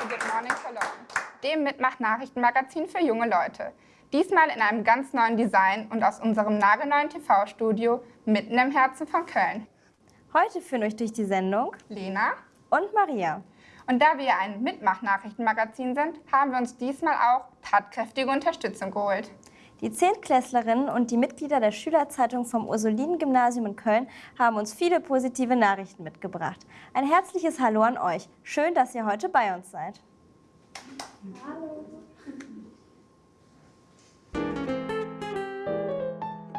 zu Good Morning Cologne, dem Mitmach-Nachrichtenmagazin für junge Leute. Diesmal in einem ganz neuen Design und aus unserem nagelneuen TV-Studio mitten im Herzen von Köln. Heute führen euch durch die Sendung Lena und Maria. Und da wir ein Mitmach-Nachrichtenmagazin sind, haben wir uns diesmal auch tatkräftige Unterstützung geholt. Die Zehntklässlerinnen und die Mitglieder der Schülerzeitung vom Ursulinen-Gymnasium in Köln haben uns viele positive Nachrichten mitgebracht. Ein herzliches Hallo an euch. Schön, dass ihr heute bei uns seid. Hallo.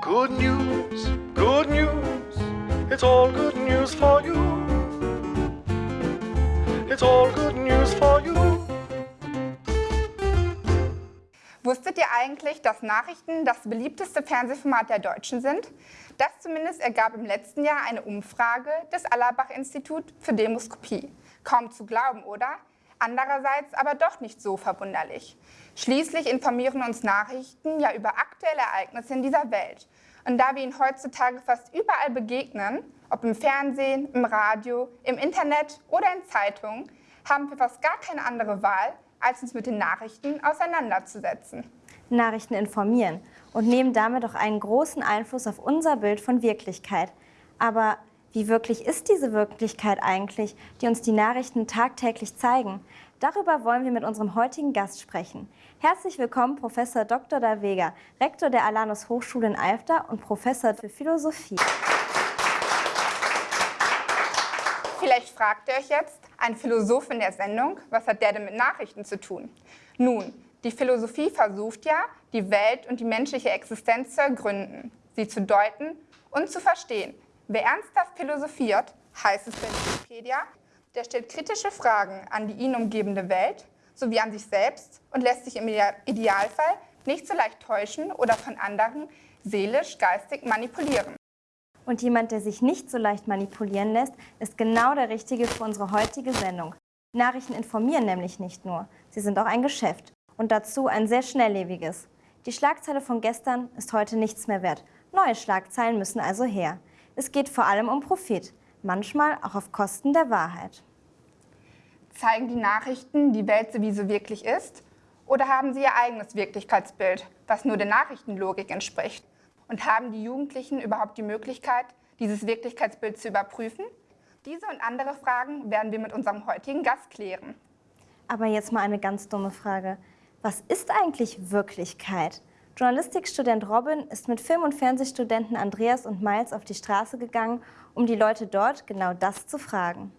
Good news, good news, it's all good news for you. It's all good news for you. Wusstet ihr eigentlich, dass Nachrichten das beliebteste Fernsehformat der Deutschen sind? Das zumindest ergab im letzten Jahr eine Umfrage des Allerbach-Institut für Demoskopie. Kaum zu glauben, oder? Andererseits aber doch nicht so verwunderlich. Schließlich informieren uns Nachrichten ja über aktuelle Ereignisse in dieser Welt. Und da wir ihnen heutzutage fast überall begegnen, ob im Fernsehen, im Radio, im Internet oder in Zeitungen, haben wir fast gar keine andere Wahl, als uns mit den Nachrichten auseinanderzusetzen. Nachrichten informieren und nehmen damit auch einen großen Einfluss auf unser Bild von Wirklichkeit. Aber wie wirklich ist diese Wirklichkeit eigentlich, die uns die Nachrichten tagtäglich zeigen? Darüber wollen wir mit unserem heutigen Gast sprechen. Herzlich willkommen, Professor Dr. Da Vega, Rektor der Alanus Hochschule in Alfter und Professor für Philosophie. Vielleicht fragt ihr euch jetzt, ein Philosoph in der Sendung, was hat der denn mit Nachrichten zu tun? Nun, die Philosophie versucht ja, die Welt und die menschliche Existenz zu ergründen, sie zu deuten und zu verstehen. Wer ernsthaft philosophiert, heißt es bei Wikipedia, der stellt kritische Fragen an die ihn umgebende Welt sowie an sich selbst und lässt sich im Idealfall nicht so leicht täuschen oder von anderen seelisch, geistig manipulieren. Und jemand, der sich nicht so leicht manipulieren lässt, ist genau der Richtige für unsere heutige Sendung. Nachrichten informieren nämlich nicht nur, sie sind auch ein Geschäft und dazu ein sehr schnelllebiges. Die Schlagzeile von gestern ist heute nichts mehr wert. Neue Schlagzeilen müssen also her. Es geht vor allem um Profit, manchmal auch auf Kosten der Wahrheit. Zeigen die Nachrichten die Welt so, wie sie wirklich ist? Oder haben sie ihr eigenes Wirklichkeitsbild, was nur der Nachrichtenlogik entspricht? Und haben die Jugendlichen überhaupt die Möglichkeit, dieses Wirklichkeitsbild zu überprüfen? Diese und andere Fragen werden wir mit unserem heutigen Gast klären. Aber jetzt mal eine ganz dumme Frage. Was ist eigentlich Wirklichkeit? Journalistikstudent Robin ist mit Film- und Fernsehstudenten Andreas und Miles auf die Straße gegangen, um die Leute dort genau das zu fragen.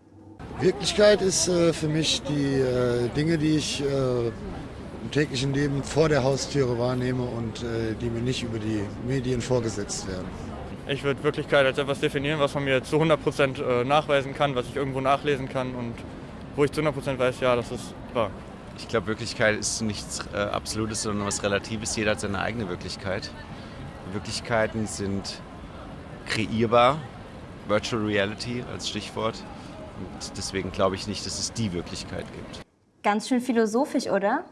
Wirklichkeit ist äh, für mich die äh, Dinge, die ich äh, täglichen Leben vor der Haustüre wahrnehme und äh, die mir nicht über die Medien vorgesetzt werden. Ich würde Wirklichkeit als etwas definieren, was man mir zu 100% äh, nachweisen kann, was ich irgendwo nachlesen kann und wo ich zu 100% weiß, ja, das ist wahr. Ich glaube, Wirklichkeit ist nichts äh, Absolutes, sondern was Relatives. Jeder hat seine eigene Wirklichkeit. Wirklichkeiten sind kreierbar, Virtual Reality als Stichwort. Und deswegen glaube ich nicht, dass es die Wirklichkeit gibt. Ganz schön philosophisch, oder?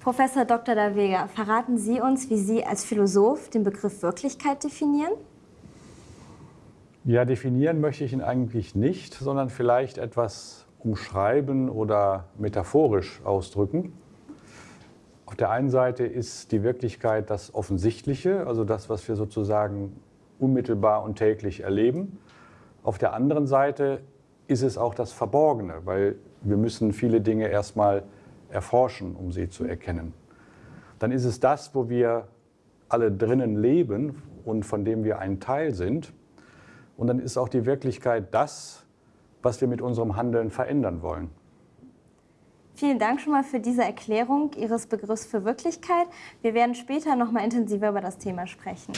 Professor Dr. Da verraten Sie uns, wie Sie als Philosoph den Begriff Wirklichkeit definieren? Ja, definieren möchte ich ihn eigentlich nicht, sondern vielleicht etwas umschreiben oder metaphorisch ausdrücken. Auf der einen Seite ist die Wirklichkeit das Offensichtliche, also das, was wir sozusagen unmittelbar und täglich erleben. Auf der anderen Seite ist es auch das Verborgene, weil wir müssen viele Dinge erstmal erforschen, um sie zu erkennen. Dann ist es das, wo wir alle drinnen leben und von dem wir ein Teil sind. Und dann ist auch die Wirklichkeit das, was wir mit unserem Handeln verändern wollen. Vielen Dank schon mal für diese Erklärung Ihres Begriffs für Wirklichkeit. Wir werden später noch mal intensiver über das Thema sprechen.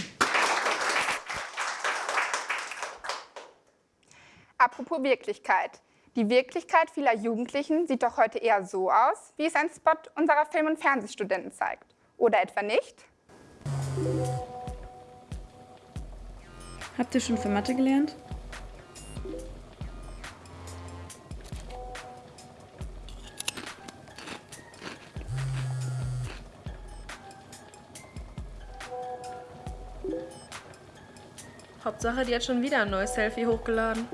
Apropos Wirklichkeit. Die Wirklichkeit vieler Jugendlichen sieht doch heute eher so aus, wie es ein Spot unserer Film- und Fernsehstudenten zeigt. Oder etwa nicht? Habt ihr schon für Mathe gelernt? Hauptsache, die hat schon wieder ein neues Selfie hochgeladen.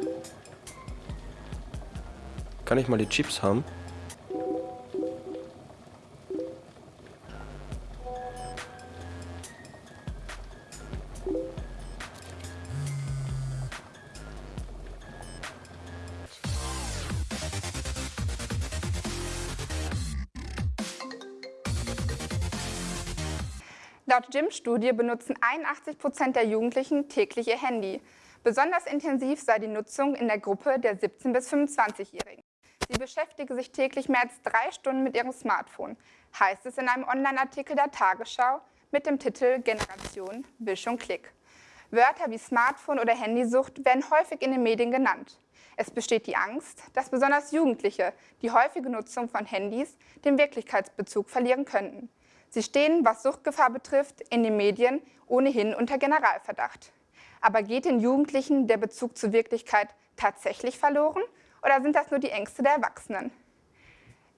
Kann ich mal die Chips haben? Laut Gym-Studie benutzen 81 Prozent der Jugendlichen täglich ihr Handy. Besonders intensiv sei die Nutzung in der Gruppe der 17- bis 25-Jährigen. Sie beschäftige sich täglich mehr als drei Stunden mit ihrem Smartphone, heißt es in einem Online-Artikel der Tagesschau mit dem Titel Generation Wisch und Klick. Wörter wie Smartphone oder Handysucht werden häufig in den Medien genannt. Es besteht die Angst, dass besonders Jugendliche die häufige Nutzung von Handys den Wirklichkeitsbezug verlieren könnten. Sie stehen, was Suchtgefahr betrifft, in den Medien ohnehin unter Generalverdacht. Aber geht den Jugendlichen der Bezug zur Wirklichkeit tatsächlich verloren oder sind das nur die Ängste der Erwachsenen?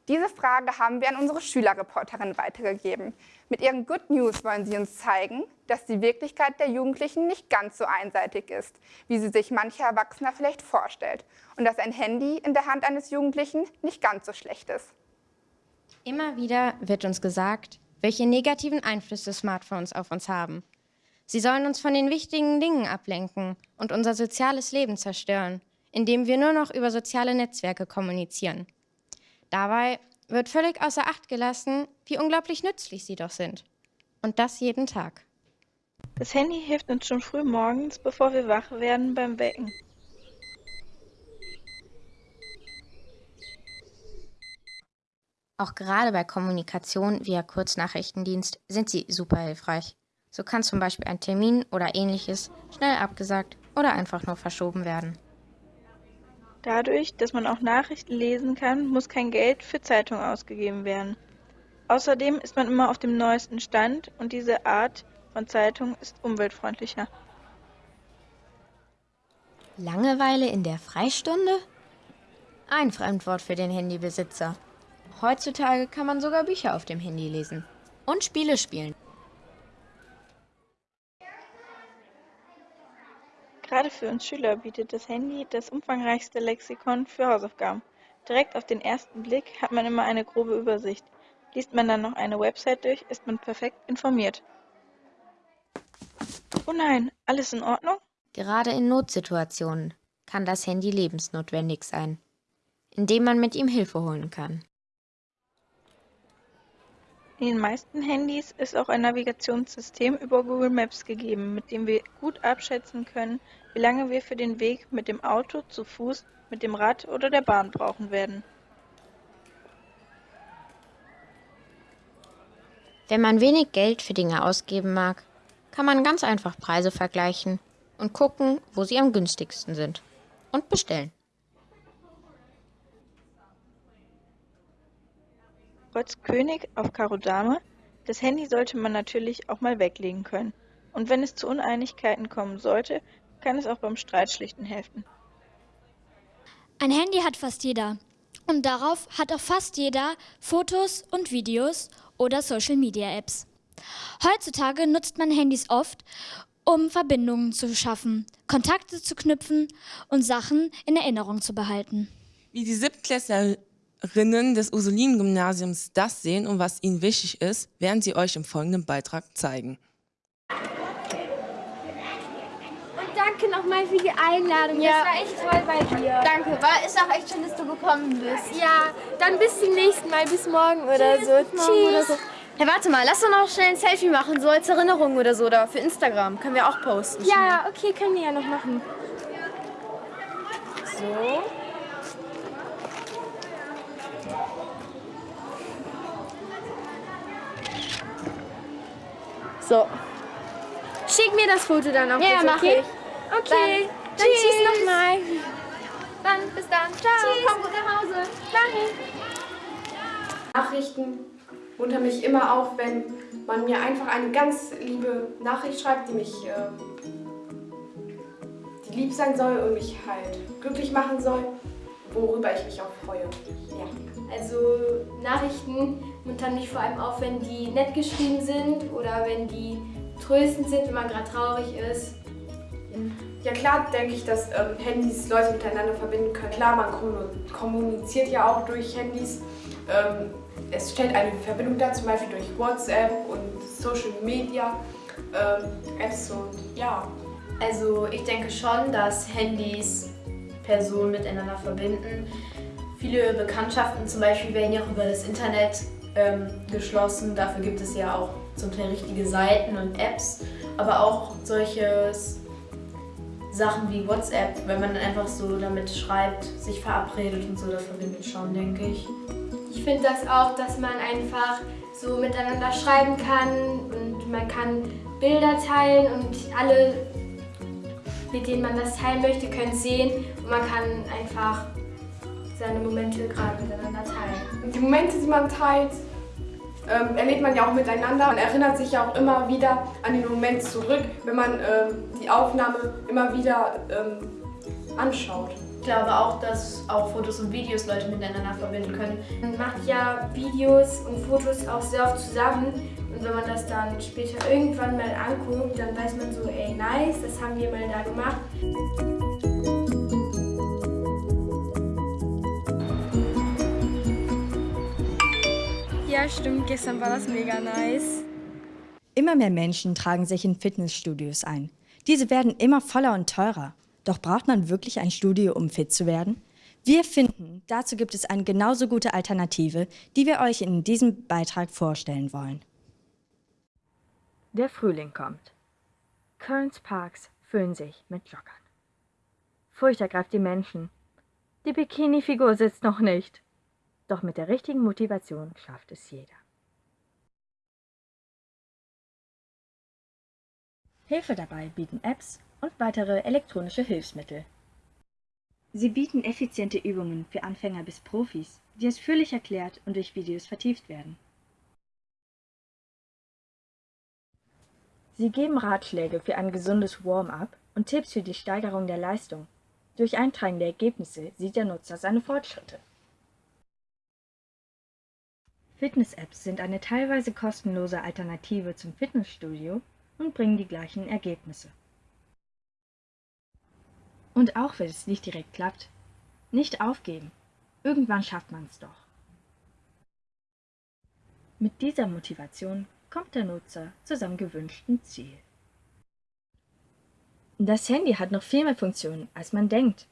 Diese Frage haben wir an unsere Schülerreporterin weitergegeben. Mit ihren Good News wollen sie uns zeigen, dass die Wirklichkeit der Jugendlichen nicht ganz so einseitig ist, wie sie sich mancher Erwachsener vielleicht vorstellt und dass ein Handy in der Hand eines Jugendlichen nicht ganz so schlecht ist. Immer wieder wird uns gesagt, welche negativen Einflüsse Smartphones auf uns haben. Sie sollen uns von den wichtigen Dingen ablenken und unser soziales Leben zerstören, indem wir nur noch über soziale Netzwerke kommunizieren. Dabei wird völlig außer Acht gelassen, wie unglaublich nützlich sie doch sind. Und das jeden Tag. Das Handy hilft uns schon früh morgens, bevor wir wach werden, beim Wecken. Auch gerade bei Kommunikation via Kurznachrichtendienst sind sie super hilfreich. So kann zum Beispiel ein Termin oder ähnliches schnell abgesagt oder einfach nur verschoben werden. Dadurch, dass man auch Nachrichten lesen kann, muss kein Geld für Zeitungen ausgegeben werden. Außerdem ist man immer auf dem neuesten Stand und diese Art von Zeitung ist umweltfreundlicher. Langeweile in der Freistunde? Ein Fremdwort für den Handybesitzer. Heutzutage kann man sogar Bücher auf dem Handy lesen und Spiele spielen. Gerade für uns Schüler bietet das Handy das umfangreichste Lexikon für Hausaufgaben. Direkt auf den ersten Blick hat man immer eine grobe Übersicht. Liest man dann noch eine Website durch, ist man perfekt informiert. Oh nein, alles in Ordnung? Gerade in Notsituationen kann das Handy lebensnotwendig sein, indem man mit ihm Hilfe holen kann. In den meisten Handys ist auch ein Navigationssystem über Google Maps gegeben, mit dem wir gut abschätzen können, wie lange wir für den Weg mit dem Auto, zu Fuß, mit dem Rad oder der Bahn brauchen werden. Wenn man wenig Geld für Dinge ausgeben mag, kann man ganz einfach Preise vergleichen und gucken, wo sie am günstigsten sind. Und bestellen. Trotz König auf Karo Dame, das Handy sollte man natürlich auch mal weglegen können. Und wenn es zu Uneinigkeiten kommen sollte, kann es auch beim Streitschlichten helfen. Ein Handy hat fast jeder. Und darauf hat auch fast jeder Fotos und Videos oder Social-Media-Apps. Heutzutage nutzt man Handys oft, um Verbindungen zu schaffen, Kontakte zu knüpfen und Sachen in Erinnerung zu behalten. Wie die Siebtklässlerinnen des Ursulinen-Gymnasiums das sehen und was ihnen wichtig ist, werden sie euch im folgenden Beitrag zeigen. danke nochmal für die Einladung. Ja. Das war echt toll bei dir. Danke, war ist auch echt schön, dass du gekommen bist. Ja, dann bis zum nächsten Mal, bis morgen oder Tschüss, so. morgen Tschüss. oder so. Hey, warte mal, lass doch noch schnell ein Selfie machen, so als Erinnerung oder so, oder für Instagram. Können wir auch posten. Ja, ja, okay, können wir ja noch machen. So. So. Schick mir das Foto dann auch Ja, bitte, mach okay? ich. Okay, Dann dann tschüss. tschüss nochmal. Dann, bis dann. Ciao. Tschüss. Komm gut nach Hause. Danke. Nachrichten muntern mich immer auf, wenn man mir einfach eine ganz liebe Nachricht schreibt, die mich äh, die lieb sein soll und mich halt glücklich machen soll, worüber ich mich auch freue. Also Nachrichten muntern mich vor allem auf, wenn die nett geschrieben sind oder wenn die tröstend sind, wenn man gerade traurig ist. Ja klar denke ich, dass ähm, Handys Leute miteinander verbinden können. Klar, man kommu- kommuniziert ja auch durch Handys. Ähm, es stellt eine Verbindung dar, zum Beispiel durch WhatsApp und Social Media ähm, Apps und ja. Also ich denke schon, dass Handys Personen miteinander verbinden. Viele Bekanntschaften zum Beispiel werden ja auch über das Internet ähm, geschlossen. Dafür gibt es ja auch zum Teil richtige Seiten und Apps, aber auch solches Sachen wie WhatsApp, wenn man einfach so damit schreibt, sich verabredet und so, das verbindet schon, denke ich. Ich finde das auch, dass man einfach so miteinander schreiben kann und man kann Bilder teilen und alle, mit denen man das teilen möchte, können sehen und man kann einfach seine Momente gerade miteinander teilen. Die Momente, die man teilt, ähm, erlebt man ja auch miteinander. Man erinnert sich ja auch immer wieder an den Moment zurück, wenn man ähm, die Aufnahme immer wieder ähm, anschaut. Ich glaube auch, dass auch Fotos und Videos Leute miteinander verbinden können. Man macht ja Videos und Fotos auch sehr oft zusammen und wenn man das dann später irgendwann mal anguckt, dann weiß man so, ey nice, das haben wir mal da gemacht. Ja, stimmt, gestern war das mega nice. Immer mehr Menschen tragen sich in Fitnessstudios ein. Diese werden immer voller und teurer. Doch braucht man wirklich ein Studio, um fit zu werden? Wir finden, dazu gibt es eine genauso gute Alternative, die wir euch in diesem Beitrag vorstellen wollen. Der Frühling kommt. Kölns Parks füllen sich mit Joggern. Furcht ergreift die Menschen. Die Bikini-Figur sitzt noch nicht. Doch mit der richtigen Motivation schafft es jeder. Hilfe dabei bieten Apps und weitere elektronische Hilfsmittel. Sie bieten effiziente Übungen für Anfänger bis Profis, die ausführlich erklärt und durch Videos vertieft werden. Sie geben Ratschläge für ein gesundes Warm-up und Tipps für die Steigerung der Leistung. Durch Eintragen der Ergebnisse sieht der Nutzer seine Fortschritte. Fitness-Apps sind eine teilweise kostenlose Alternative zum Fitnessstudio und bringen die gleichen Ergebnisse. Und auch wenn es nicht direkt klappt, nicht aufgeben. Irgendwann schafft man es doch. Mit dieser Motivation kommt der Nutzer zu seinem gewünschten Ziel. Das Handy hat noch viel mehr Funktionen, als man denkt.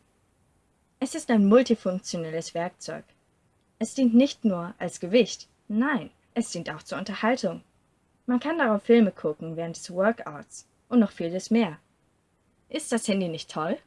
Es ist ein multifunktionelles Werkzeug. Es dient nicht nur als Gewicht, Nein, es dient auch zur Unterhaltung. Man kann darauf Filme gucken während des Workouts und noch vieles mehr. Ist das Handy nicht toll?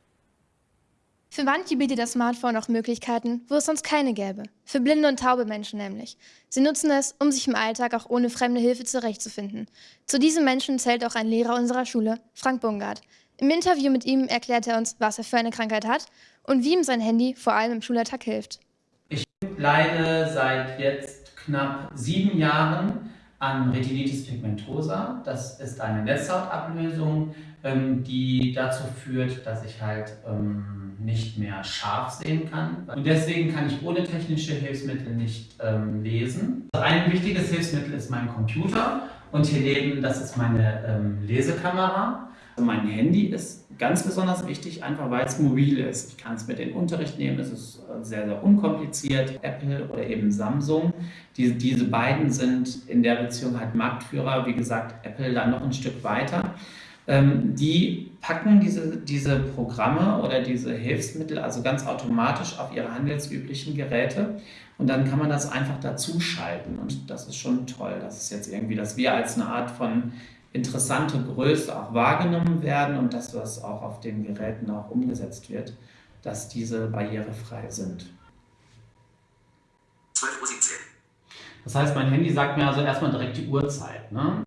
Für manche bietet das Smartphone auch Möglichkeiten, wo es sonst keine gäbe. Für blinde und taube Menschen nämlich. Sie nutzen es, um sich im Alltag auch ohne fremde Hilfe zurechtzufinden. Zu diesen Menschen zählt auch ein Lehrer unserer Schule, Frank Bungard. Im Interview mit ihm erklärt er uns, was er für eine Krankheit hat und wie ihm sein Handy vor allem im Schulalltag hilft. Ich leide seit jetzt knapp sieben Jahren an Retinitis pigmentosa. Das ist eine Netzhautablösung, ähm, die dazu führt, dass ich halt ähm, nicht mehr scharf sehen kann. Und deswegen kann ich ohne technische Hilfsmittel nicht ähm, lesen. Ein wichtiges Hilfsmittel ist mein Computer und hier neben, das ist meine Lesekamera. Also mein Handy ist ganz besonders wichtig, einfach weil es mobil ist. Ich kann es mit in den Unterricht nehmen, es ist sehr, sehr unkompliziert. Apple oder eben Samsung, die, diese beiden sind in der Beziehung halt Marktführer. Wie gesagt, Apple dann noch ein Stück weiter. Ähm, die packen diese, diese Programme oder diese Hilfsmittel also ganz automatisch auf ihre handelsüblichen Geräte und dann kann man das einfach dazuschalten und das ist schon toll. Das ist jetzt irgendwie, dass wir als eine Art von interessante Größe auch wahrgenommen werden und dass das auch auf den Geräten auch umgesetzt wird, dass diese barrierefrei sind. 12.17 Uhr. Das heißt, mein Handy sagt mir also erstmal direkt die Uhrzeit. Ne?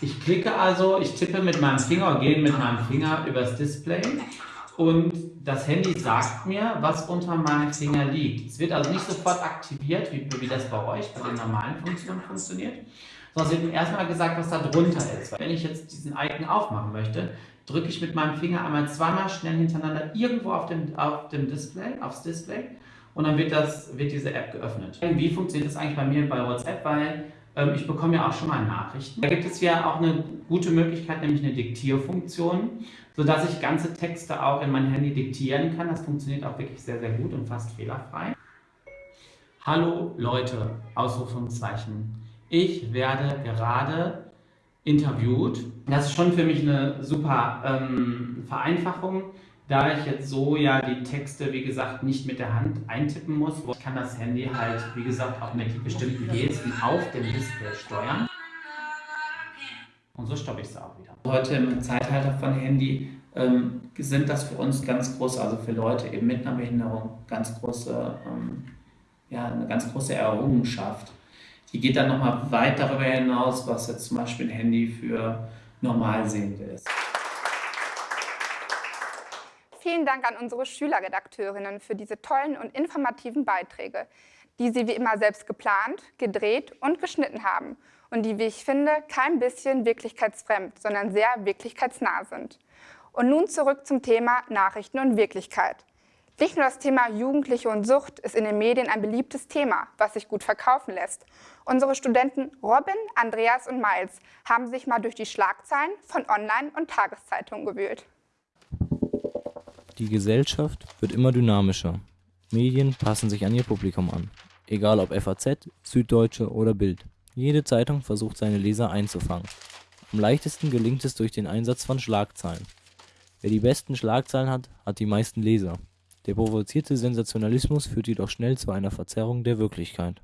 Ich klicke also, ich tippe mit meinem Finger, gehe mit meinem Finger übers Display und das Handy sagt mir, was unter meinem Finger liegt. Es wird also nicht sofort aktiviert, wie, wie das bei euch bei den normalen Funktionen funktioniert, sondern es wird erstmal gesagt, was da drunter ist. Wenn ich jetzt diesen Icon aufmachen möchte, drücke ich mit meinem Finger einmal zweimal schnell hintereinander irgendwo auf dem, auf dem Display, aufs Display und dann wird, das, wird diese App geöffnet. Wie funktioniert das eigentlich bei mir bei WhatsApp? Weil ähm, ich bekomme ja auch schon mal Nachrichten. Da gibt es ja auch eine gute Möglichkeit, nämlich eine Diktierfunktion, sodass ich ganze Texte auch in mein Handy diktieren kann. Das funktioniert auch wirklich sehr, sehr gut und fast fehlerfrei. Hallo Leute, Ausrufungszeichen ich werde gerade interviewt. Das ist schon für mich eine super ähm, Vereinfachung, da ich jetzt so ja die Texte, wie gesagt, nicht mit der Hand eintippen muss. Ich kann das Handy halt, wie gesagt, auch mit bestimmten Gesten auf dem Display steuern. Und so stoppe ich es auch wieder. Heute im Zeitalter von Handy ähm, sind das für uns ganz große, also für Leute eben mit einer Behinderung, ganz große, ähm, ja, eine ganz große Errungenschaft. Die geht dann nochmal weit darüber hinaus, was jetzt zum Beispiel ein Handy für Normalsehende ist. Vielen Dank an unsere Schülerredakteurinnen für diese tollen und informativen Beiträge, die sie wie immer selbst geplant, gedreht und geschnitten haben und die, wie ich finde, kein bisschen wirklichkeitsfremd, sondern sehr wirklichkeitsnah sind. Und nun zurück zum Thema Nachrichten und Wirklichkeit. Nicht nur das Thema Jugendliche und Sucht ist in den Medien ein beliebtes Thema, was sich gut verkaufen lässt. Unsere Studenten Robin, Andreas und Miles haben sich mal durch die Schlagzeilen von Online- und Tageszeitungen gewühlt. Die Gesellschaft wird immer dynamischer. Medien passen sich an ihr Publikum an. Egal ob FAZ, Süddeutsche oder Bild. Jede Zeitung versucht seine Leser einzufangen. Am leichtesten gelingt es durch den Einsatz von Schlagzeilen. Wer die besten Schlagzeilen hat, hat die meisten Leser. Der provozierte Sensationalismus führt jedoch schnell zu einer Verzerrung der Wirklichkeit.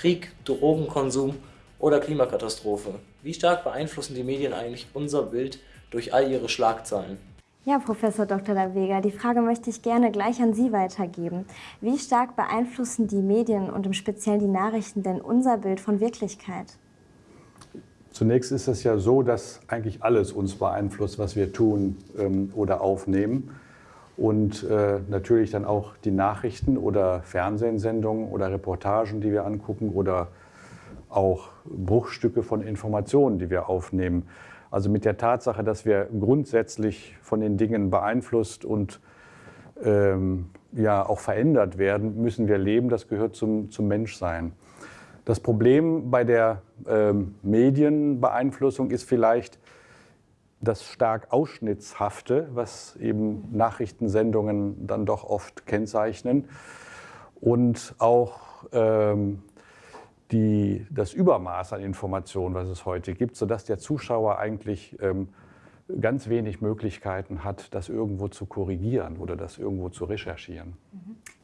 Krieg, Drogenkonsum oder Klimakatastrophe. Wie stark beeinflussen die Medien eigentlich unser Bild durch all ihre Schlagzeilen? Ja, Professor Dr. Lavega, die Frage möchte ich gerne gleich an Sie weitergeben. Wie stark beeinflussen die Medien und im Speziellen die Nachrichten denn unser Bild von Wirklichkeit? Zunächst ist es ja so, dass eigentlich alles uns beeinflusst, was wir tun ähm, oder aufnehmen und äh, natürlich dann auch die Nachrichten oder Fernsehsendungen oder Reportagen, die wir angucken oder auch Bruchstücke von Informationen, die wir aufnehmen. Also mit der Tatsache, dass wir grundsätzlich von den Dingen beeinflusst und ähm, ja auch verändert werden, müssen wir leben. Das gehört zum, zum Menschsein. Das Problem bei der ähm, Medienbeeinflussung ist vielleicht, das stark Ausschnittshafte, was eben Nachrichtensendungen dann doch oft kennzeichnen und auch ähm, die, das Übermaß an Informationen, was es heute gibt, sodass der Zuschauer eigentlich ähm, ganz wenig Möglichkeiten hat, das irgendwo zu korrigieren oder das irgendwo zu recherchieren.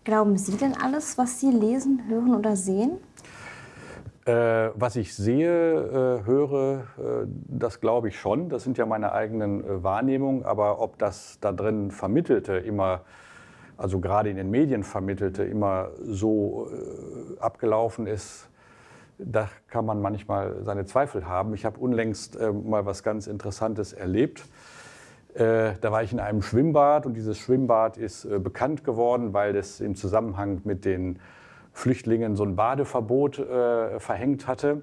Glauben Sie denn alles, was Sie lesen, hören oder sehen? Äh, was ich sehe, äh, höre, äh, das glaube ich schon. Das sind ja meine eigenen äh, Wahrnehmungen. Aber ob das da drin Vermittelte immer, also gerade in den Medien Vermittelte, immer so äh, abgelaufen ist, da kann man manchmal seine Zweifel haben. Ich habe unlängst äh, mal was ganz Interessantes erlebt. Da war ich in einem Schwimmbad und dieses Schwimmbad ist bekannt geworden, weil es im Zusammenhang mit den Flüchtlingen so ein Badeverbot äh, verhängt hatte.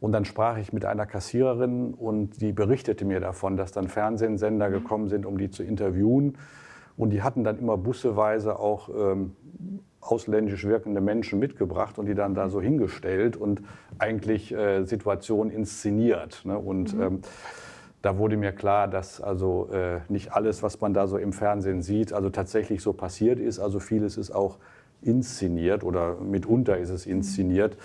Und dann sprach ich mit einer Kassiererin und die berichtete mir davon, dass dann Fernsehsender gekommen sind, um die zu interviewen. Und die hatten dann immer busseweise auch ähm, ausländisch wirkende Menschen mitgebracht und die dann da so hingestellt und eigentlich äh, Situationen inszeniert. Ne? Und mhm. ähm, da wurde mir klar, dass also äh, nicht alles, was man da so im Fernsehen sieht, also tatsächlich so passiert ist. Also vieles ist auch inszeniert oder mitunter ist es inszeniert.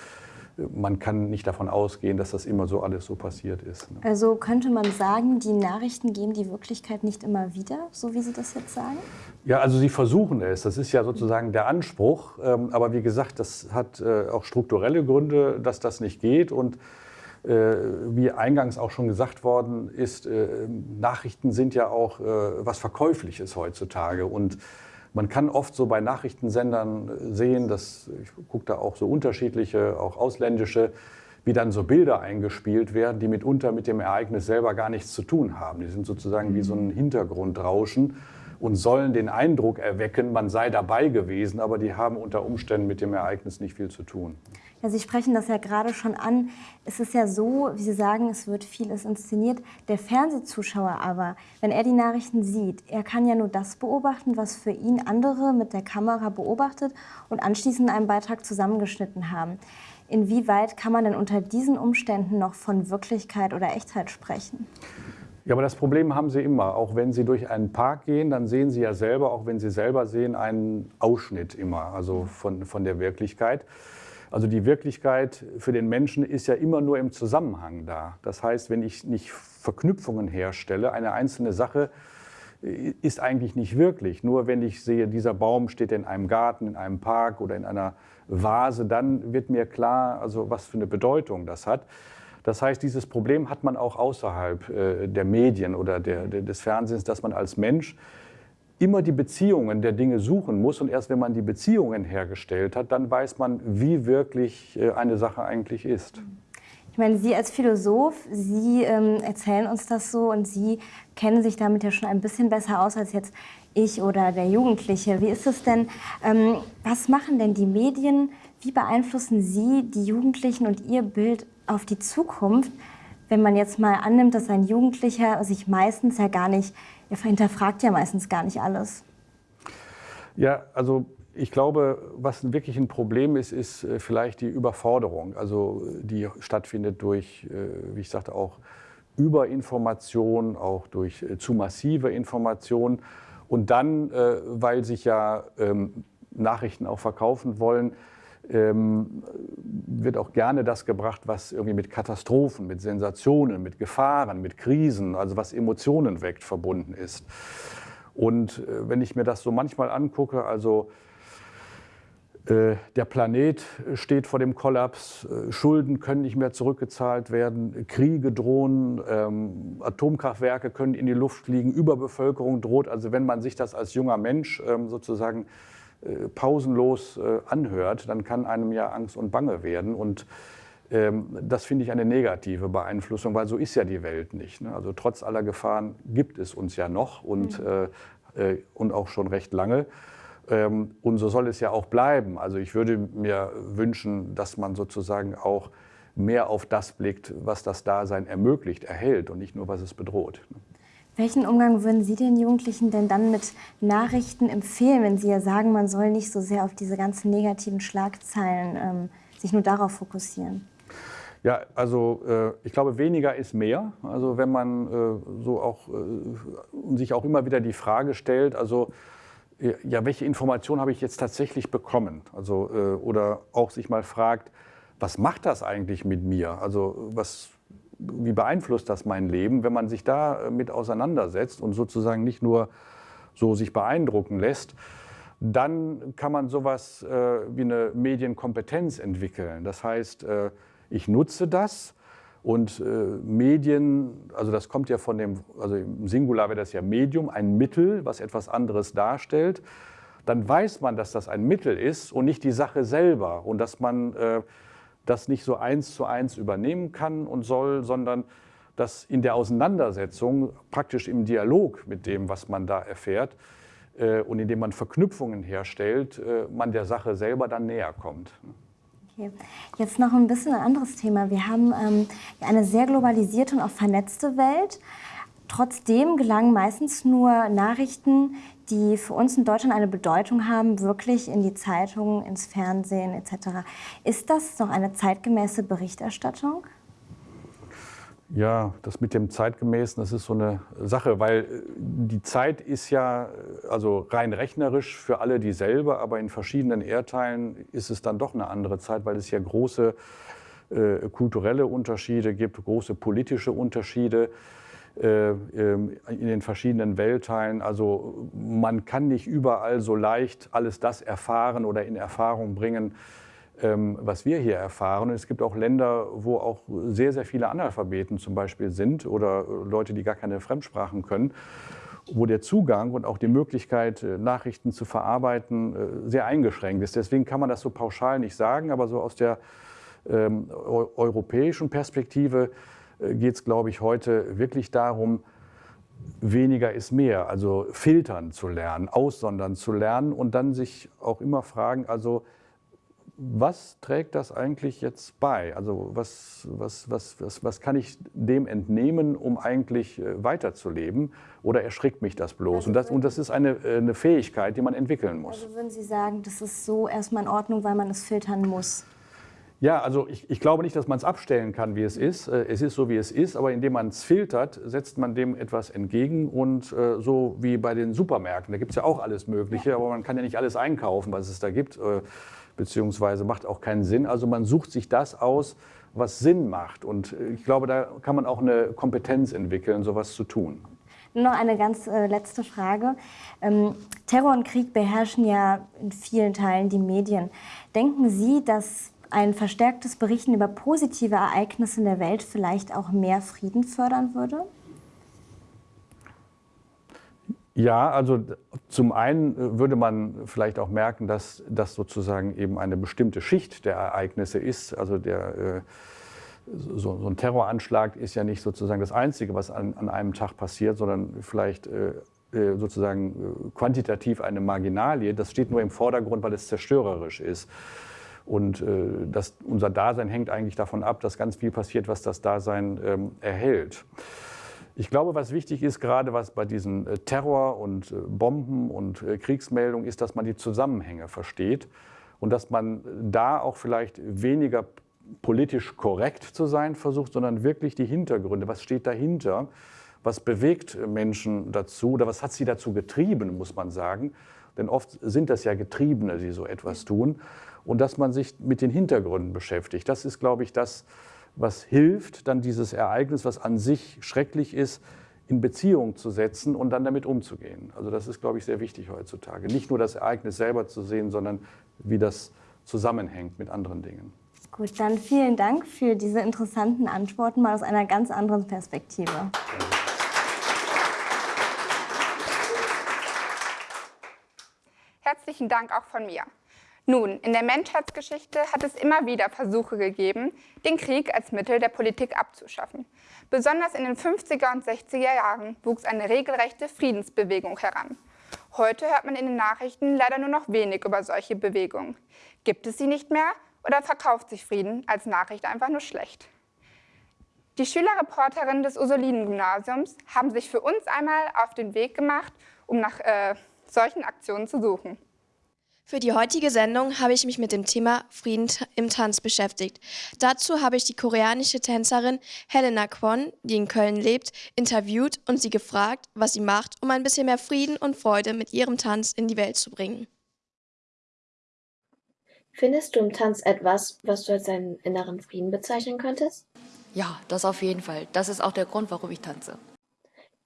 Man kann nicht davon ausgehen, dass das immer so alles so passiert ist. Ne? Also könnte man sagen, die Nachrichten geben die Wirklichkeit nicht immer wieder, so wie Sie das jetzt sagen? Ja, also sie versuchen es. Das ist ja sozusagen der Anspruch. Ähm, aber wie gesagt, das hat äh, auch strukturelle Gründe, dass das nicht geht. Und äh, wie eingangs auch schon gesagt worden ist, äh, Nachrichten sind ja auch was Verkäufliches heutzutage. Und man kann oft so bei Nachrichtensendern äh, sehen, dass ich gucke da auch so unterschiedliche, auch ausländische, wie dann so Bilder eingespielt werden, die mitunter mit dem Ereignis selber gar nichts zu tun haben. Die sind sozusagen wie so ein Hintergrundrauschen. Und sollen den Eindruck erwecken, man sei dabei gewesen, aber die haben unter Umständen mit dem Ereignis nicht viel zu tun. Ja, Sie sprechen das ja gerade schon an. Es ist ja so, wie Sie sagen, es wird vieles inszeniert. Der Fernsehzuschauer aber, wenn er die Nachrichten sieht, er kann ja nur das beobachten, was für ihn andere mit der Kamera beobachtet und anschließend einen Beitrag zusammengeschnitten haben. Inwieweit kann man denn unter diesen Umständen noch von Wirklichkeit oder Echtheit sprechen? Ja, aber das Problem haben Sie immer. Auch wenn Sie durch einen Park gehen, dann sehen Sie ja selber, auch wenn Sie selber sehen, einen Ausschnitt immer, also von, von der Wirklichkeit. Also die Wirklichkeit für den Menschen ist ja immer nur im Zusammenhang da. Das heißt, wenn ich nicht Verknüpfungen herstelle, eine einzelne Sache äh, ist eigentlich nicht wirklich. Nur wenn ich sehe, dieser Baum steht in einem Garten, in einem Park oder in einer Vase, dann wird mir klar, also was für eine Bedeutung das hat. Das heißt, dieses Problem hat man auch außerhalb äh, der Medien oder der, des Fernsehens, dass man als Mensch immer die Beziehungen der Dinge suchen muss. Und erst wenn man die Beziehungen hergestellt hat, dann weiß man, wie wirklich äh, eine Sache eigentlich ist. Ich meine, Sie als Philosoph, Sie ähm, erzählen uns das so und Sie kennen sich damit ja schon ein bisschen besser aus als jetzt ich oder der Jugendliche. Wie ist es denn, ähm, was machen denn die Medien, wie beeinflussen Sie die Jugendlichen und Ihr Bild auf die Zukunft, wenn man jetzt mal annimmt, dass ein Jugendlicher sich meistens ja gar nicht er hinterfragt ja meistens gar nicht alles. Ja, also ich glaube, was wirklich ein Problem ist, ist äh, vielleicht die Überforderung, also die stattfindet durch, äh, wie ich sagte, auch Überinformation, auch durch äh, zu massive Information. Und dann, weil sich ja ähm, Nachrichten auch verkaufen wollen, ähm, wird auch gerne das gebracht, was irgendwie mit Katastrophen, mit Sensationen, mit Gefahren, mit Krisen, also was Emotionen weckt, verbunden ist. Und äh, wenn ich mir das so manchmal angucke, also äh, der Planet steht vor dem Kollaps, äh, Schulden können nicht mehr zurückgezahlt werden, Kriege drohen, ähm, Atomkraftwerke können in die Luft fliegen, Überbevölkerung droht. Also wenn man sich das als junger Mensch ähm, sozusagen pausenlos äh, anhört, dann kann einem ja Angst und Bange werden. Und ähm, das finde ich eine negative Beeinflussung, weil so ist ja die Welt nicht. Ne? Also trotz aller Gefahren gibt es uns ja noch und, mhm. äh, und auch schon recht lange. Ähm, und so soll es ja auch bleiben. Also ich würde mir wünschen, dass man sozusagen auch mehr auf das blickt, was das Dasein ermöglicht, erhält und nicht nur, was es bedroht. Welchen Umgang würden Sie den Jugendlichen denn dann mit Nachrichten empfehlen, wenn Sie ja sagen, man soll nicht so sehr auf diese ganzen negativen Schlagzeilen ähm, sich nur darauf fokussieren? Ja, also äh, ich glaube, weniger ist mehr. Also wenn man äh, so auch äh, sich auch immer wieder die Frage stellt, also ja, welche Information habe ich jetzt tatsächlich bekommen? Also äh, oder auch sich mal fragt, was macht das eigentlich mit mir? Also was wie beeinflusst das mein Leben, wenn man sich da äh, mit auseinandersetzt und sozusagen nicht nur so sich beeindrucken lässt, dann kann man sowas äh, wie eine Medienkompetenz entwickeln. Das heißt, äh, ich nutze das und äh, Medien, also das kommt ja von dem, also im Singular wäre das ja Medium, ein Mittel, was etwas anderes darstellt. Dann weiß man, dass das ein Mittel ist und nicht die Sache selber und dass man äh, das nicht so eins zu eins übernehmen kann und soll, sondern dass in der Auseinandersetzung, praktisch im Dialog mit dem, was man da erfährt äh, und indem man Verknüpfungen herstellt, äh, man der Sache selber dann näher kommt. Okay. Jetzt noch ein bisschen ein anderes Thema. Wir haben ähm, eine sehr globalisierte und auch vernetzte Welt. Trotzdem gelangen meistens nur Nachrichten, die für uns in Deutschland eine Bedeutung haben, wirklich in die Zeitungen, ins Fernsehen etc. Ist das noch eine zeitgemäße Berichterstattung? Ja, das mit dem zeitgemäßen, das ist so eine Sache, weil äh, die Zeit ist ja äh, also rein rechnerisch für alle dieselbe, aber in verschiedenen Erdteilen ist es dann doch eine andere Zeit, weil es ja große äh, kulturelle Unterschiede gibt, große politische Unterschiede. Äh, ähm, in den verschiedenen Weltteilen. Also man kann nicht überall so leicht alles das erfahren oder in Erfahrung bringen, ähm, was wir hier erfahren. Und es gibt auch Länder, wo auch sehr, sehr viele Analphabeten zum Beispiel sind oder Leute, die gar keine Fremdsprachen können wo der Zugang und auch die Möglichkeit, äh, Nachrichten zu verarbeiten, äh, sehr eingeschränkt ist. Deswegen kann man das so pauschal nicht sagen, aber so aus der ähm, europäischen Perspektive äh, geht es, glaube ich, heute wirklich darum, weniger ist mehr, also filtern zu lernen, aussondern zu lernen und dann sich auch immer fragen, also was trägt das eigentlich jetzt bei? Also was, was, was, was, was kann ich dem entnehmen, um eigentlich äh, weiterzuleben? Oder erschrickt mich das bloß? und, das, und das ist eine, äh, eine Fähigkeit, die man entwickeln muss. Also würden Sie sagen, das ist so erstmal in Ordnung, weil man es filtern muss? Ja, also ich, ich glaube nicht, dass man es abstellen kann, wie es ist. Äh, es ist so, wie es ist, aber indem man es filtert, setzt man dem etwas entgegen. Und äh, so wie bei den Supermärkten, da gibt es ja auch alles Mögliche, aber man kann ja nicht alles einkaufen, was es da gibt. Äh, beziehungsweise macht auch keinen Sinn. Also man sucht sich das aus, was Sinn macht. Und ich glaube, da kann man auch eine Kompetenz entwickeln, sowas zu tun. Nur noch eine ganz äh, letzte Frage. Ähm, Terror und Krieg beherrschen ja in vielen Teilen die Medien. Denken Sie, dass ein verstärktes Berichten über positive Ereignisse in der Welt vielleicht auch mehr Frieden fördern würde? Ja, also zum einen äh, würde man vielleicht auch merken, dass das sozusagen eben eine bestimmte Schicht der Ereignisse ist. Also der, äh, so, ein Terroranschlag ist ja nicht sozusagen das Einzige, was an, an einem Tag passiert, sondern vielleicht äh, sozusagen quantitativ eine Marginalie. Das steht nur im Vordergrund, weil es zerstörerisch ist. Und das, unser Dasein hängt eigentlich davon ab, dass ganz viel passiert, was das Dasein ähm, erhält. Ich glaube, was wichtig ist, gerade was bei diesen äh, Terror und äh, Bomben und äh, Kriegsmeldungen ist, dass man die Zusammenhänge versteht und dass man da auch vielleicht weniger politisch korrekt zu sein versucht, sondern wirklich die Hintergründe, was steht dahinter, was bewegt Menschen dazu oder was hat sie dazu getrieben, muss man sagen. Denn oft sind das ja Getriebene, die so etwas tun. Und dass man sich mit den Hintergründen beschäftigt. Das ist, glaube ich, das, was hilft, dann dieses Ereignis, was an sich schrecklich ist, in Beziehung zu setzen und dann damit umzugehen. Also das ist, glaube ich, sehr wichtig heutzutage. Nicht nur das Ereignis selber zu sehen, sondern wie das zusammenhängt mit anderen Dingen. Gut, dann vielen Dank für diese interessanten Antworten mal aus einer ganz anderen Perspektive. Herzlichen Dank auch von mir. Nun, in der Menschheitsgeschichte hat es immer wieder Versuche gegeben, den Krieg als Mittel der Politik abzuschaffen. Besonders in den 50er und 60er Jahren wuchs eine regelrechte Friedensbewegung heran. Heute hört man in den Nachrichten leider nur noch wenig über solche Bewegungen. Gibt es sie nicht mehr oder verkauft sich Frieden als Nachricht einfach nur schlecht? Die Schülerreporterinnen des Ursulinen-Gymnasiums haben sich für uns einmal auf den Weg gemacht, um nach äh, solchen Aktionen zu suchen. Für die heutige Sendung habe ich mich mit dem Thema Frieden im Tanz beschäftigt. Dazu habe ich die koreanische Tänzerin Helena Kwon, die in Köln lebt, interviewt und sie gefragt, was sie macht, um ein bisschen mehr Frieden und Freude mit ihrem Tanz in die Welt zu bringen. Findest du im Tanz etwas, was du als deinen inneren Frieden bezeichnen könntest? Ja, das auf jeden Fall. Das ist auch der Grund, warum ich tanze.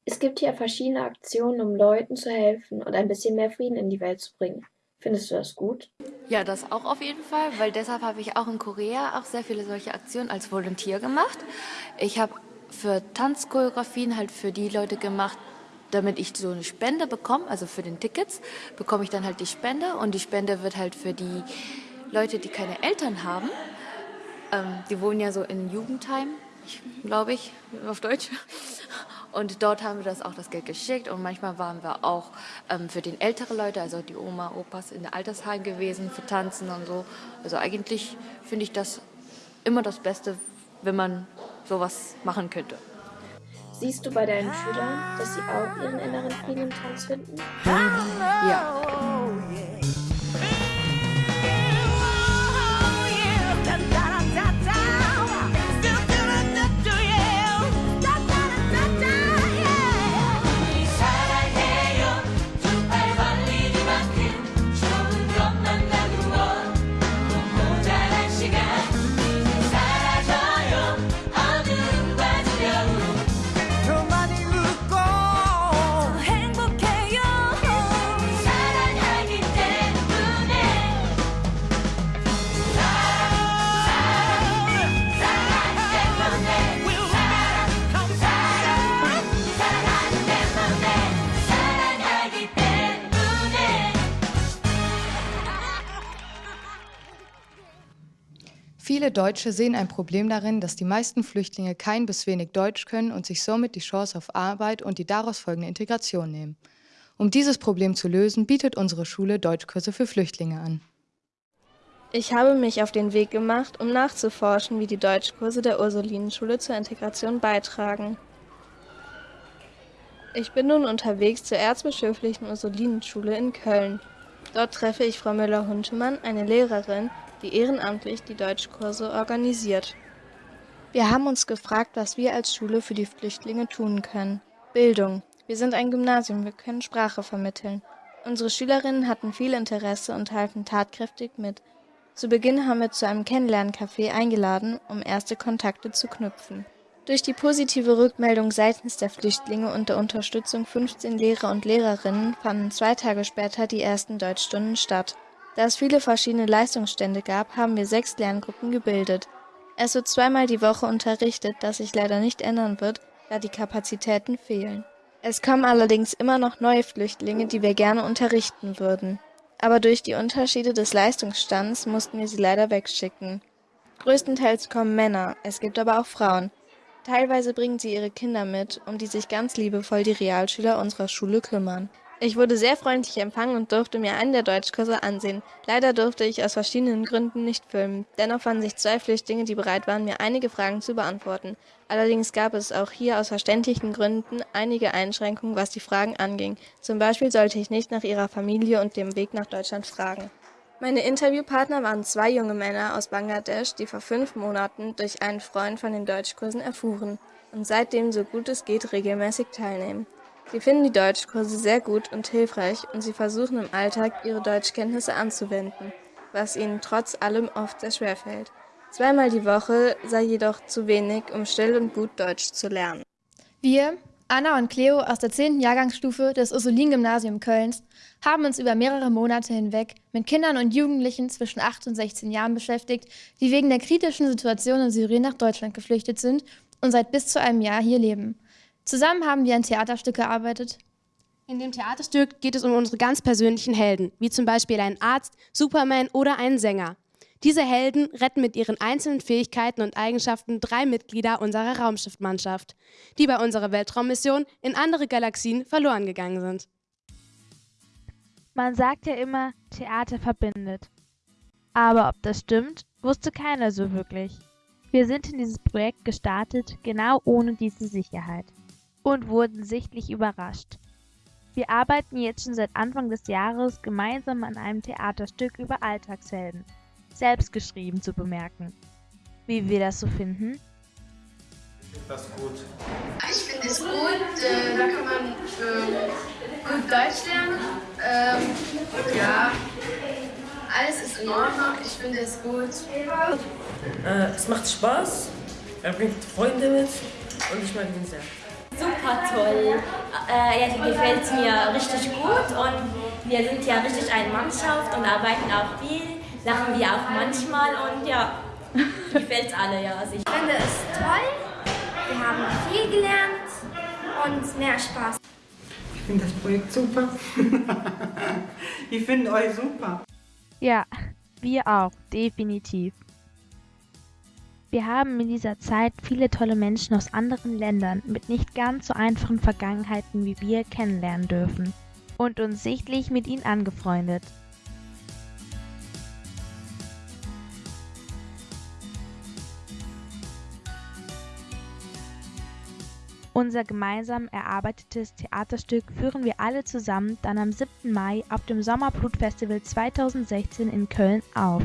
Es gibt hier verschiedene Aktionen, um Leuten zu helfen und ein bisschen mehr Frieden in die Welt zu bringen. Findest du das gut? Ja, das auch auf jeden Fall, weil deshalb habe ich auch in Korea auch sehr viele solche Aktionen als Volontier gemacht. Ich habe für Tanzchoreografien halt für die Leute gemacht, damit ich so eine Spende bekomme, also für den Tickets, bekomme ich dann halt die Spende und die Spende wird halt für die Leute, die keine Eltern haben, ähm, die wohnen ja so in Jugendheim, glaube ich, auf Deutsch. Und dort haben wir das auch das Geld geschickt und manchmal waren wir auch ähm, für den älteren Leute, also die Oma, Opas in der Altersheim gewesen für Tanzen und so. Also eigentlich finde ich das immer das Beste, wenn man sowas machen könnte. Siehst du bei deinen Schülern, dass sie auch ihren inneren Frieden im Tanz finden? Ja. Viele Deutsche sehen ein Problem darin, dass die meisten Flüchtlinge kein bis wenig Deutsch können und sich somit die Chance auf Arbeit und die daraus folgende Integration nehmen. Um dieses Problem zu lösen, bietet unsere Schule Deutschkurse für Flüchtlinge an. Ich habe mich auf den Weg gemacht, um nachzuforschen, wie die Deutschkurse der Ursulinenschule zur Integration beitragen. Ich bin nun unterwegs zur erzbischöflichen Ursulinenschule in Köln. Dort treffe ich Frau Müller-Huntemann, eine Lehrerin, die ehrenamtlich die Deutschkurse organisiert. Wir haben uns gefragt, was wir als Schule für die Flüchtlinge tun können. Bildung. Wir sind ein Gymnasium, wir können Sprache vermitteln. Unsere Schülerinnen hatten viel Interesse und halten tatkräftig mit. Zu Beginn haben wir zu einem Kennenlerncafé eingeladen, um erste Kontakte zu knüpfen. Durch die positive Rückmeldung seitens der Flüchtlinge und der Unterstützung 15 Lehrer und Lehrerinnen fanden zwei Tage später die ersten Deutschstunden statt. Da es viele verschiedene Leistungsstände gab, haben wir sechs Lerngruppen gebildet. Es wird zweimal die Woche unterrichtet, das sich leider nicht ändern wird, da die Kapazitäten fehlen. Es kommen allerdings immer noch neue Flüchtlinge, die wir gerne unterrichten würden aber durch die Unterschiede des Leistungsstands mussten wir sie leider wegschicken. Größtenteils kommen Männer, es gibt aber auch Frauen. Teilweise bringen sie ihre Kinder mit, um die sich ganz liebevoll die Realschüler unserer Schule kümmern. Ich wurde sehr freundlich empfangen und durfte mir einen der Deutschkurse ansehen. Leider durfte ich aus verschiedenen Gründen nicht filmen. Dennoch fanden sich zwei Flüchtlinge, die bereit waren, mir einige Fragen zu beantworten. Allerdings gab es auch hier aus verständlichen Gründen einige Einschränkungen, was die Fragen anging. Zum Beispiel sollte ich nicht nach ihrer Familie und dem Weg nach Deutschland fragen. Meine Interviewpartner waren zwei junge Männer aus Bangladesch, die vor fünf Monaten durch einen Freund von den Deutschkursen erfuhren und seitdem so gut es geht regelmäßig teilnehmen. Sie finden die Deutschkurse sehr gut und hilfreich und sie versuchen im Alltag ihre Deutschkenntnisse anzuwenden, was ihnen trotz allem oft sehr schwer fällt. Zweimal die Woche sei jedoch zu wenig, um still und gut Deutsch zu lernen. Wir, Anna und Cleo aus der 10. Jahrgangsstufe des Ursulin-Gymnasium Kölns, haben uns über mehrere Monate hinweg mit Kindern und Jugendlichen zwischen 8 und 16 Jahren beschäftigt, die wegen der kritischen Situation in Syrien nach Deutschland geflüchtet sind und seit bis zu einem Jahr hier leben. Zusammen haben wir ein Theaterstück gearbeitet. In dem Theaterstück geht es um unsere ganz persönlichen Helden, wie zum Beispiel einen Arzt, Superman oder einen Sänger. Diese Helden retten mit ihren einzelnen Fähigkeiten und Eigenschaften drei Mitglieder unserer Raumschiffmannschaft, die bei unserer Weltraummission in andere Galaxien verloren gegangen sind. Man sagt ja immer, Theater verbindet. Aber ob das stimmt, wusste keiner so wirklich. Wir sind in dieses Projekt gestartet, genau ohne diese Sicherheit und wurden sichtlich überrascht. Wir arbeiten jetzt schon seit Anfang des Jahres gemeinsam an einem Theaterstück über Alltagshelden, selbst geschrieben zu bemerken. Wie wir das so finden? Ich finde das gut. Ich finde es gut, äh, da kann man äh, gut Deutsch lernen. Ähm, ja, alles ist in Ordnung, ich finde es gut. Äh, es macht Spaß, er bringt Freunde mit und ich mag ihn sehr super toll. Äh, ja, die gefällt mir richtig gut und wir sind ja richtig eine Mannschaft und arbeiten auch viel, lachen wir auch manchmal und ja, gefällt alle. Ja. Also ich finde es toll, wir haben viel gelernt und mehr Spaß. Ich finde das Projekt super. ich finde euch super. Ja, wir auch, definitiv. Wir haben in dieser Zeit viele tolle Menschen aus anderen Ländern mit nicht ganz so einfachen Vergangenheiten wie wir kennenlernen dürfen und uns sichtlich mit ihnen angefreundet. Unser gemeinsam erarbeitetes Theaterstück führen wir alle zusammen dann am 7. Mai auf dem Sommerblutfestival 2016 in Köln auf.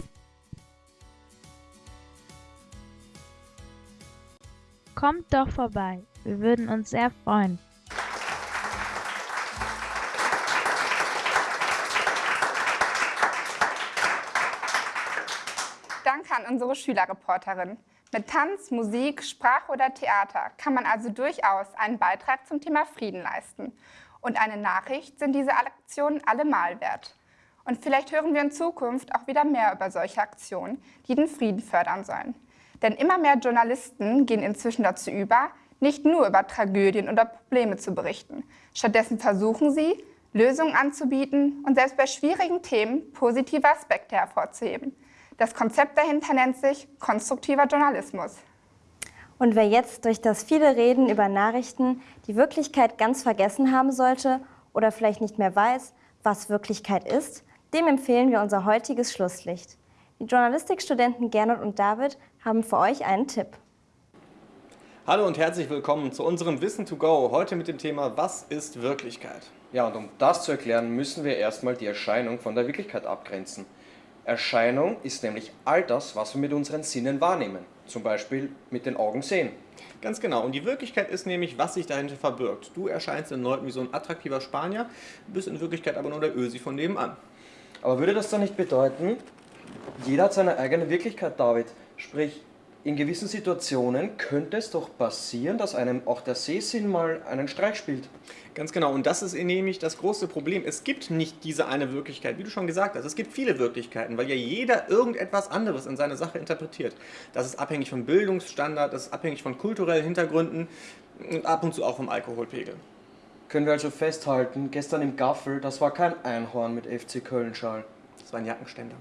Kommt doch vorbei. Wir würden uns sehr freuen. Danke an unsere Schülerreporterin. Mit Tanz, Musik, Sprache oder Theater kann man also durchaus einen Beitrag zum Thema Frieden leisten. Und eine Nachricht sind diese Aktionen allemal wert. Und vielleicht hören wir in Zukunft auch wieder mehr über solche Aktionen, die den Frieden fördern sollen. Denn immer mehr Journalisten gehen inzwischen dazu über, nicht nur über Tragödien oder Probleme zu berichten. Stattdessen versuchen sie, Lösungen anzubieten und selbst bei schwierigen Themen positive Aspekte hervorzuheben. Das Konzept dahinter nennt sich konstruktiver Journalismus. Und wer jetzt durch das viele Reden über Nachrichten die Wirklichkeit ganz vergessen haben sollte oder vielleicht nicht mehr weiß, was Wirklichkeit ist, dem empfehlen wir unser heutiges Schlusslicht. Die Journalistikstudenten Gernot und David haben für euch einen Tipp. Hallo und herzlich willkommen zu unserem Wissen to go, heute mit dem Thema Was ist Wirklichkeit? Ja, und um das zu erklären, müssen wir erstmal die Erscheinung von der Wirklichkeit abgrenzen. Erscheinung ist nämlich all das, was wir mit unseren Sinnen wahrnehmen, zum Beispiel mit den Augen sehen. Ganz genau. Und die Wirklichkeit ist nämlich, was sich dahinter verbirgt. Du erscheinst den Leuten wie so ein attraktiver Spanier, bist in Wirklichkeit aber nur der Ösi von nebenan. Aber würde das dann nicht bedeuten, jeder hat seine eigene Wirklichkeit, David? Sprich, in gewissen Situationen könnte es doch passieren, dass einem auch der Sehsinn mal einen Streich spielt. Ganz genau, und das ist nämlich das große Problem. Es gibt nicht diese eine Wirklichkeit, wie du schon gesagt hast. Es gibt viele Wirklichkeiten, weil ja jeder irgendetwas anderes in seine Sache interpretiert. Das ist abhängig vom Bildungsstandard, das ist abhängig von kulturellen Hintergründen und ab und zu auch vom Alkoholpegel. Können wir also festhalten, gestern im Gaffel, das war kein Einhorn mit FC Köln-Schal. Das war ein Jackenständer.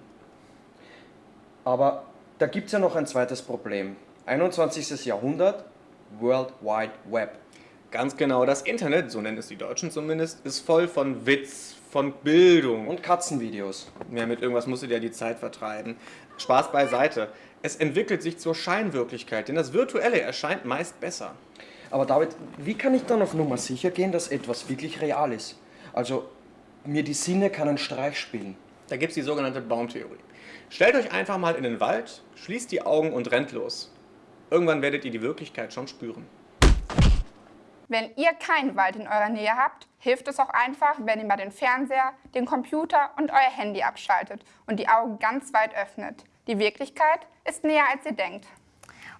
Aber da gibt es ja noch ein zweites Problem. 21. Jahrhundert, World Wide Web. Ganz genau, das Internet, so nennen es die Deutschen zumindest, ist voll von Witz, von Bildung. Und Katzenvideos. Ja, mit irgendwas musst du dir die Zeit vertreiben. Spaß beiseite. Es entwickelt sich zur Scheinwirklichkeit, denn das Virtuelle erscheint meist besser. Aber David, wie kann ich dann auf Nummer sicher gehen, dass etwas wirklich real ist? Also, mir die Sinne keinen Streich spielen. Da gibt es die sogenannte Baumtheorie. Stellt euch einfach mal in den Wald, schließt die Augen und rennt los. Irgendwann werdet ihr die Wirklichkeit schon spüren. Wenn ihr keinen Wald in eurer Nähe habt, hilft es auch einfach, wenn ihr mal den Fernseher, den Computer und euer Handy abschaltet und die Augen ganz weit öffnet. Die Wirklichkeit ist näher, als ihr denkt.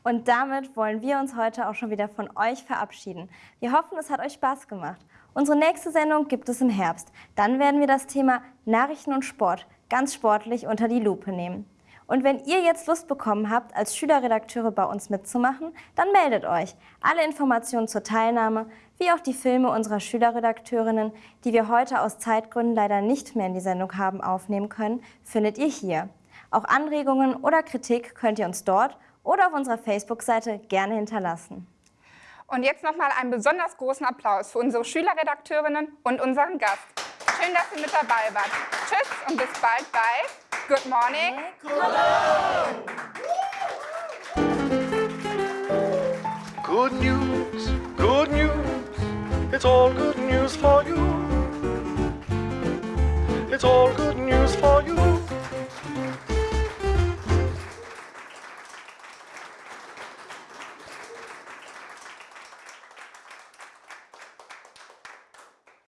Und damit wollen wir uns heute auch schon wieder von euch verabschieden. Wir hoffen, es hat euch Spaß gemacht. Unsere nächste Sendung gibt es im Herbst. Dann werden wir das Thema Nachrichten und Sport ganz sportlich unter die Lupe nehmen. Und wenn ihr jetzt Lust bekommen habt, als Schülerredakteure bei uns mitzumachen, dann meldet euch. Alle Informationen zur Teilnahme, wie auch die Filme unserer Schülerredakteurinnen, die wir heute aus Zeitgründen leider nicht mehr in die Sendung haben aufnehmen können, findet ihr hier. Auch Anregungen oder Kritik könnt ihr uns dort oder auf unserer Facebook-Seite gerne hinterlassen. Und jetzt nochmal einen besonders großen Applaus für unsere Schülerredakteurinnen und unseren Gast. Schön, dass ihr mit dabei wart. Tschüss und bis bald bei Good Morning. Good news, good news, it's all good news for you. It's all good news for